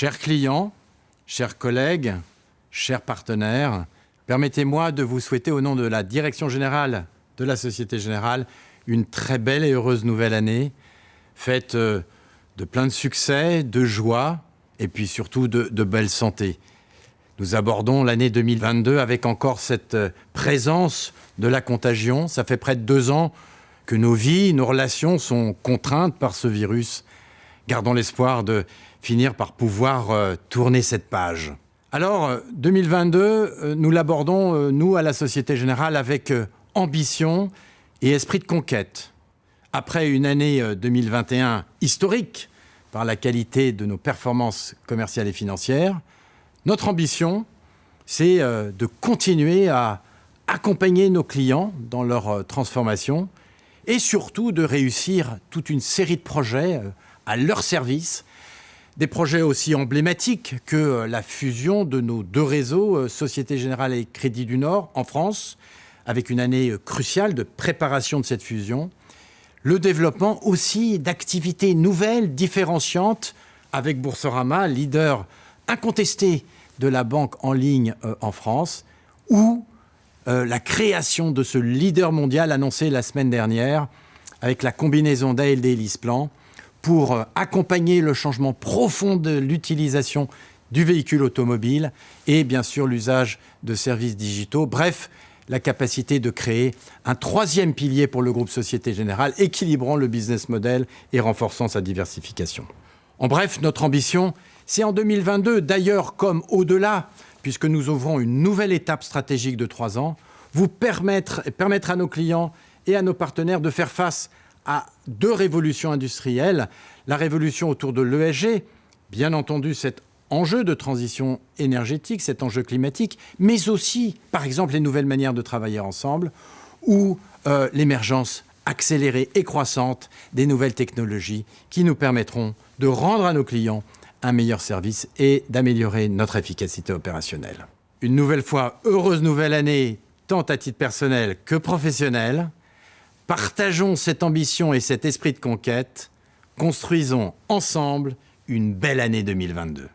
Chers clients, chers collègues, chers partenaires, permettez-moi de vous souhaiter au nom de la Direction Générale de la Société Générale une très belle et heureuse nouvelle année, faite euh, de plein de succès, de joie et puis surtout de, belle santé. Nous abordons l'année 2022 avec encore cette euh, présence de la contagion. Ça fait près de deux ans que nos vies, nos relations sont contraintes par ce virus. Gardons l'espoir de finir par pouvoir euh, tourner cette page. Alors, 2022, euh, nous l'abordons, nous, à la Société Générale, avec ambition et esprit de conquête. Après une année 2021 historique par la qualité de nos performances commerciales et financières, notre ambition, c'est de continuer à accompagner nos clients dans leur euh, transformation et surtout de réussir toute une série de projets euh, à leur service, des projets aussi emblématiques que euh, la fusion de nos deux réseaux, Société Générale et Crédit du Nord, en France, avec une année cruciale de préparation de cette fusion, le développement aussi d'activités nouvelles, différenciantes, avec Boursorama, leader incontesté de la banque en ligne en France, ou euh, la création de ce leader mondial annoncé la semaine dernière avec la combinaison d'ALD et LISPLAN pour euh, accompagner le changement profond de l'utilisation du véhicule automobile et bien sûr l'usage de services digitaux. Bref, la capacité de créer un troisième pilier pour le groupe Société Générale, équilibrant le business model et renforçant sa diversification. En bref, notre ambition, c'est en 2022, d'ailleurs comme au-delà, puisque nous ouvrons une nouvelle étape stratégique de trois ans, vous permettre, permettre à nos clients et à nos partenaires de faire face à deux révolutions industrielles. La révolution autour de l'ESG, bien entendu cet enjeu de transition énergétique, cet enjeu climatique, mais aussi, par exemple, les nouvelles manières de travailler ensemble ou euh, l'émergence accélérée et croissante des nouvelles technologies qui nous permettront de rendre à nos clients un meilleur service et d'améliorer notre efficacité opérationnelle. Une nouvelle fois, heureuse nouvelle année, tant à titre personnel que professionnel. Partageons cette ambition et cet esprit de conquête. Construisons ensemble une belle année 2022.